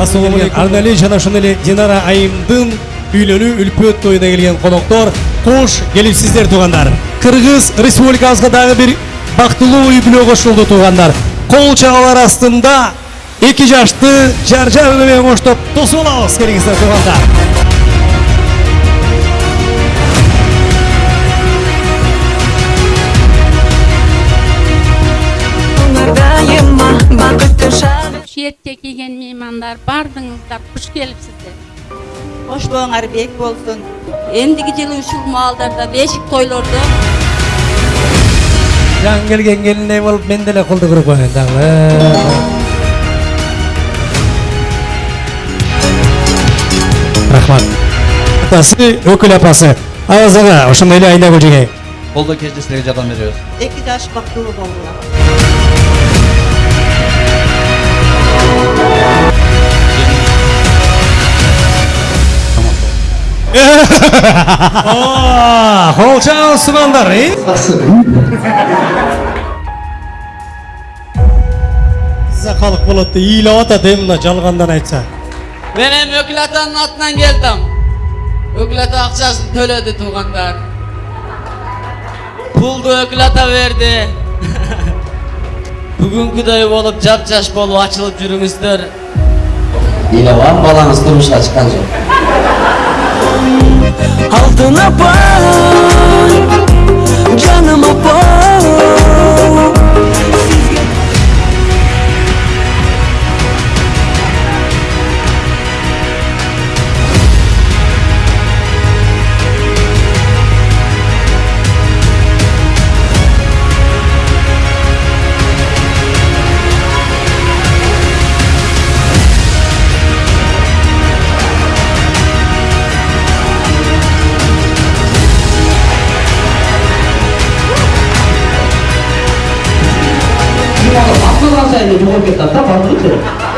ассалаумағалейкум арнали эле динара айымдың үйлөнүү үлпөт тоюна келген коноктор кош келипсиздер туугандар кыргыз республикабызга дагы бир бактылуу үй бүлө кошулду туугандар кол чагалар астында эки жашты жар жар менен коштоп тосуп алабыз келиңиздер туугандар шақ шиетке келген меймандар бардыңыздар қош келіпсіздер Хош болуңар бек болсун. ендігі жылы ушул маалдарда бешик тойлорду жаңы келген келиндей болуп мен деле колду куруп коеюн дагы рахмат атасы өкүл апасы аваз ага ошондой эле айнагүл жеңе Kolda keçti жардам беребиз. Эки жаш бактылуу болдуlar. кол чагал сугандар э закалык болот деп ыйлап атат э мына жалгандан айтса Ben hem Ökül Ata'nın atından geldim. Ökül Ata akçasını төлedi tuğanlar. Puldu Ökül Ata verdi. Bugünküдөй olup jap jaş bolup açılıp жүрүңүздөр. İlavan balanız turmuşa çıkan жоқ. Altına bak. 関西で日本って言ったら多分あの打ってる。